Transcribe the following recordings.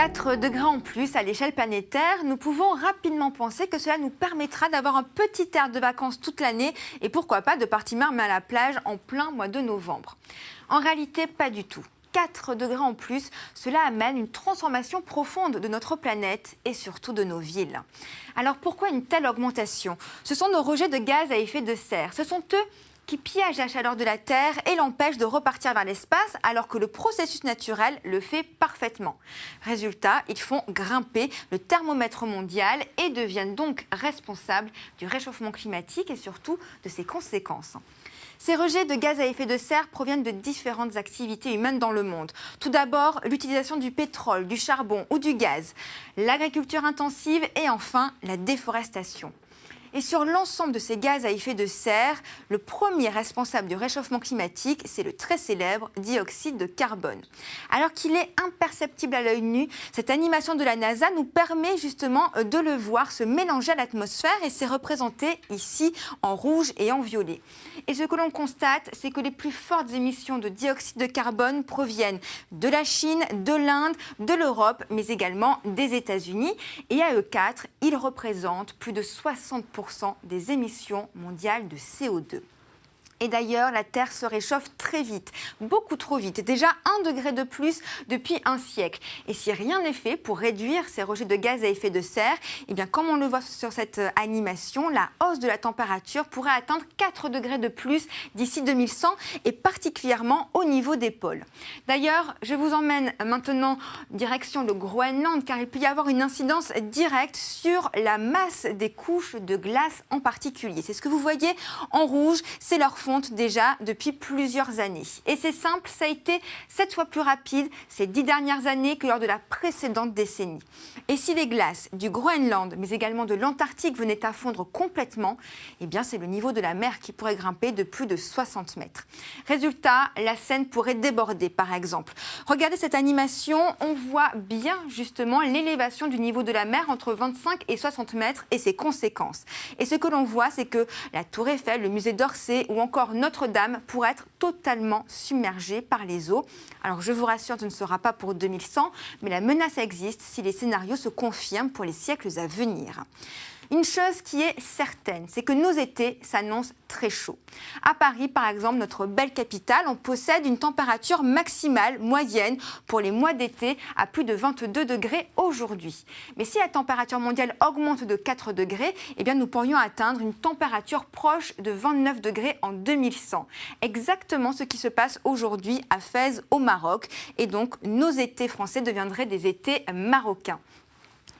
4 degrés en plus à l'échelle planétaire, nous pouvons rapidement penser que cela nous permettra d'avoir un petit air de vacances toute l'année et pourquoi pas de partir même à la plage en plein mois de novembre. En réalité, pas du tout. 4 degrés en plus, cela amène une transformation profonde de notre planète et surtout de nos villes. Alors pourquoi une telle augmentation? Ce sont nos rejets de gaz à effet de serre. Ce sont eux qui piège la chaleur de la Terre et l'empêche de repartir vers l'espace alors que le processus naturel le fait parfaitement. Résultat, ils font grimper le thermomètre mondial et deviennent donc responsables du réchauffement climatique et surtout de ses conséquences. Ces rejets de gaz à effet de serre proviennent de différentes activités humaines dans le monde. Tout d'abord, l'utilisation du pétrole, du charbon ou du gaz, l'agriculture intensive et enfin la déforestation. Et sur l'ensemble de ces gaz à effet de serre, le premier responsable du réchauffement climatique, c'est le très célèbre dioxyde de carbone. Alors qu'il est imperceptible à l'œil nu, cette animation de la NASA nous permet justement de le voir se mélanger à l'atmosphère et c'est représenté ici en rouge et en violet. Et ce que l'on constate, c'est que les plus fortes émissions de dioxyde de carbone proviennent de la Chine, de l'Inde, de l'Europe, mais également des États-Unis. Et à eux quatre, ils représentent plus de 60% des émissions mondiales de CO2. Et d'ailleurs, la Terre se réchauffe très vite, beaucoup trop vite, déjà un degré de plus depuis un siècle. Et si rien n'est fait pour réduire ces rejets de gaz à effet de serre, eh bien, comme on le voit sur cette euh, animation, la hausse de la température pourrait atteindre 4 degrés de plus d'ici 2100 et particulièrement au niveau des pôles. D'ailleurs, je vous emmène maintenant direction le Groenland car il peut y avoir une incidence directe sur la masse des couches de glace en particulier. C'est ce que vous voyez en rouge, c'est leur fond déjà depuis plusieurs années. Et c'est simple, ça a été sept fois plus rapide ces dix dernières années que lors de la précédente décennie. Et si les glaces du Groenland, mais également de l'Antarctique venaient à fondre complètement, eh bien c'est le niveau de la mer qui pourrait grimper de plus de 60 mètres. Résultat, la Seine pourrait déborder par exemple. Regardez cette animation, on voit bien justement l'élévation du niveau de la mer entre 25 et 60 mètres et ses conséquences. Et ce que l'on voit, c'est que la Tour Eiffel, le musée d'Orsay ou encore notre-Dame pourrait être totalement submergée par les eaux. Alors je vous rassure, ce ne sera pas pour 2100, mais la menace existe si les scénarios se confirment pour les siècles à venir. Une chose qui est certaine, c'est que nos étés s'annoncent très chauds. À Paris, par exemple, notre belle capitale, on possède une température maximale moyenne pour les mois d'été à plus de 22 degrés aujourd'hui. Mais si la température mondiale augmente de 4 degrés, eh nous pourrions atteindre une température proche de 29 degrés en 2100. Exactement ce qui se passe aujourd'hui à Fès au Maroc. Et donc nos étés français deviendraient des étés marocains.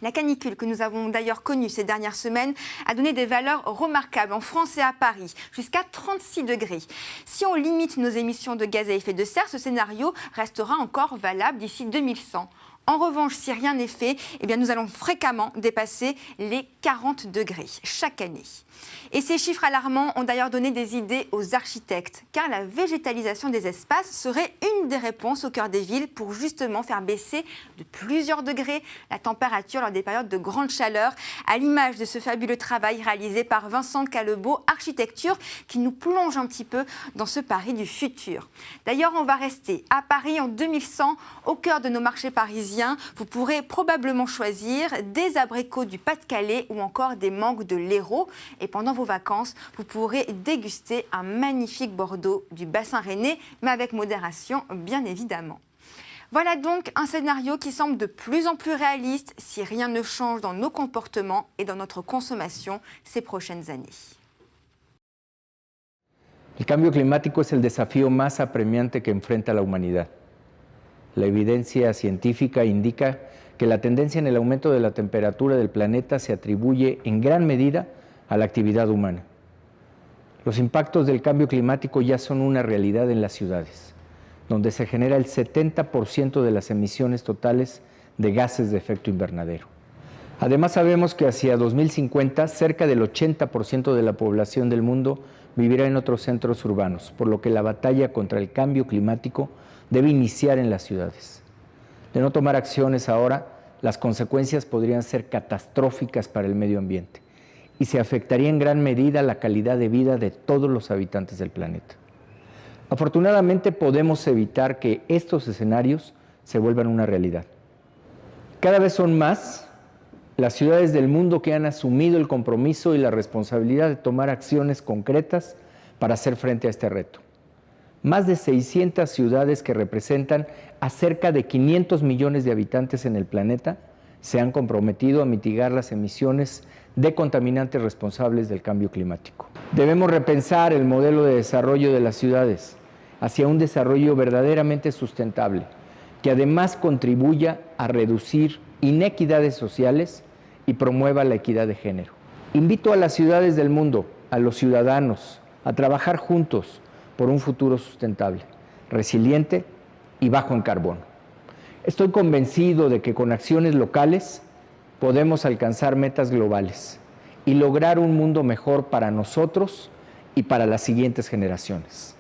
La canicule que nous avons d'ailleurs connue ces dernières semaines a donné des valeurs remarquables en France et à Paris, jusqu'à 36 degrés. Si on limite nos émissions de gaz à effet de serre, ce scénario restera encore valable d'ici 2100. En revanche, si rien n'est fait, eh bien nous allons fréquemment dépasser les 40 degrés chaque année. Et ces chiffres alarmants ont d'ailleurs donné des idées aux architectes, car la végétalisation des espaces serait une des réponses au cœur des villes pour justement faire baisser de plusieurs degrés la température lors des périodes de grande chaleur, à l'image de ce fabuleux travail réalisé par Vincent Calebeau, Architecture, qui nous plonge un petit peu dans ce Paris du futur. D'ailleurs, on va rester à Paris en 2100, au cœur de nos marchés parisiens. Vous pourrez probablement choisir des abricots du Pas-de-Calais ou encore des mangues de l'Hérault. Et pendant vos vacances, vous pourrez déguster un magnifique Bordeaux du bassin rennais, mais avec modération, bien évidemment. Voilà donc un scénario qui semble de plus en plus réaliste si rien ne change dans nos comportements et dans notre consommation ces prochaines années. El cambio climático es el desafío más apremiante que enfrenta la. La evidencia científica indica que la tendencia en el aumento de la temperatura del planeta se atribuye en gran medida a la actividad humana. Los impactos del cambio climático ya son una realidad en las ciudades, donde se genera el 70% de las emisiones totales de gases de efecto invernadero. Además sabemos que hacia 2050 cerca del 80% de la población del mundo vivirá en otros centros urbanos, por lo que la batalla contra el cambio climático debe iniciar en las ciudades. De no tomar acciones ahora, las consecuencias podrían ser catastróficas para el medio ambiente y se afectaría en gran medida la calidad de vida de todos los habitantes del planeta. Afortunadamente podemos evitar que estos escenarios se vuelvan una realidad. Cada vez son más las ciudades del mundo que han asumido el compromiso y la responsabilidad de tomar acciones concretas para hacer frente a este reto. Más de 600 ciudades que representan a cerca de 500 millones de habitantes en el planeta se han comprometido a mitigar las emisiones de contaminantes responsables del cambio climático. Debemos repensar el modelo de desarrollo de las ciudades hacia un desarrollo verdaderamente sustentable, que además contribuya a reducir inequidades sociales y promueva la equidad de género. Invito a las ciudades del mundo, a los ciudadanos, a trabajar juntos por un futuro sustentable, resiliente y bajo en carbono. Estoy convencido de que con acciones locales podemos alcanzar metas globales y lograr un mundo mejor para nosotros y para las siguientes generaciones.